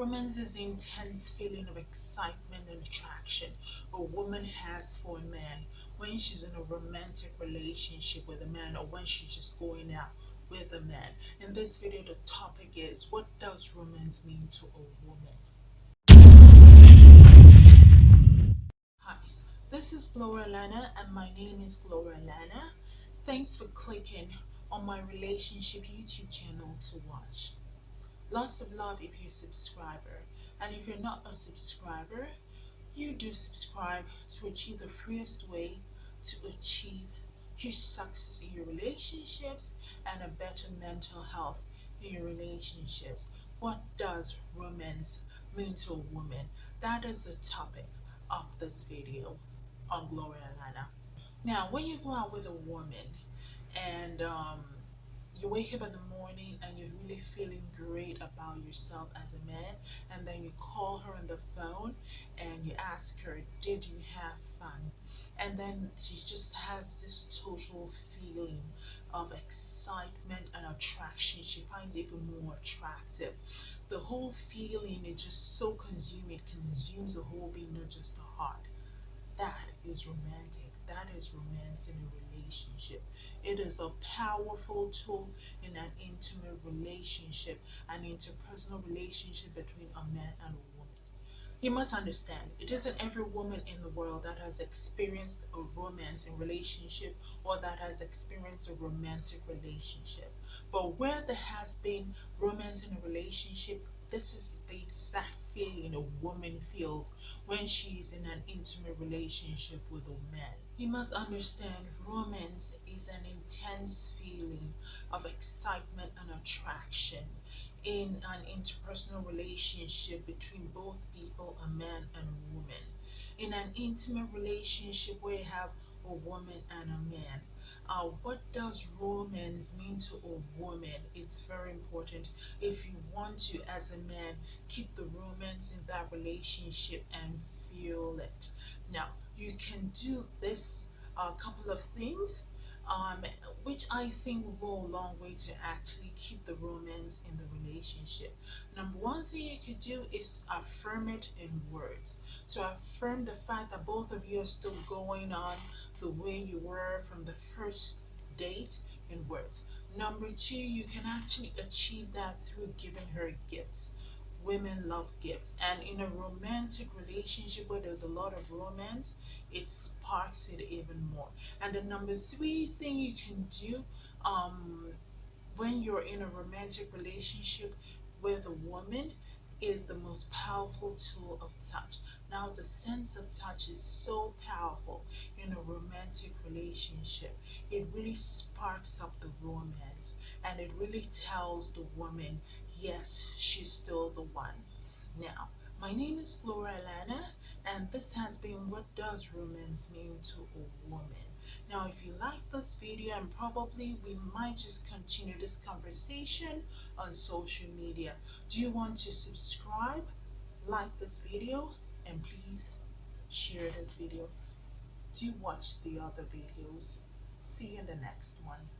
Romance is the intense feeling of excitement and attraction a woman has for a man when she's in a romantic relationship with a man or when she's just going out with a man. In this video, the topic is what does romance mean to a woman? Hi, this is Gloria Lana and my name is Gloria Lana. Thanks for clicking on my relationship YouTube channel to watch. Lots of love if you're a subscriber. And if you're not a subscriber, you do subscribe to achieve the freest way to achieve huge success in your relationships and a better mental health in your relationships. What does romance mean to a woman? That is the topic of this video on Gloria Lana. Now, when you go out with a woman and um, you wake up in the morning and you're really feeling great about yourself as a man and then you call her on the phone and you ask her did you have fun? And then she just has this total feeling of excitement and attraction. She finds it even more attractive. The whole feeling is just so consuming. It consumes the whole being not just the heart. That is romantic. That is romance in a relationship it is a powerful tool in an intimate relationship, an interpersonal relationship between a man and a woman. You must understand, it isn't every woman in the world that has experienced a romance in relationship or that has experienced a romantic relationship. But where there has been romance in a relationship, this is the exact feeling a woman feels when she's in an intimate relationship with a man. You must understand romance is an intense feeling of excitement and attraction in an interpersonal relationship between both people, a man and a woman. In an intimate relationship where you have a woman and a man, uh, what does romance mean to a woman? It's very important if you want to, as a man, keep the romance in that relationship and feel it. Now, you can do this a uh, couple of things um, which I think will go a long way to actually keep the romance in the relationship. Number one thing you could do is to affirm it in words. So affirm the fact that both of you are still going on the way you were from the first date in words. Number two, you can actually achieve that through giving her gifts women love gifts. And in a romantic relationship where there's a lot of romance it sparks it even more. And the number three thing you can do um, when you're in a romantic relationship with a woman is the most powerful tool of touch. Now, the sense of touch is so powerful. In a romantic relationship. It really sparks up the romance and it really tells the woman, yes, she's still the one. Now, my name is Flora Alana, and this has been What Does Romance Mean to a Woman? Now, if you like this video, and probably we might just continue this conversation on social media. Do you want to subscribe, like this video, and please share this video? Do watch the other videos. See you in the next one.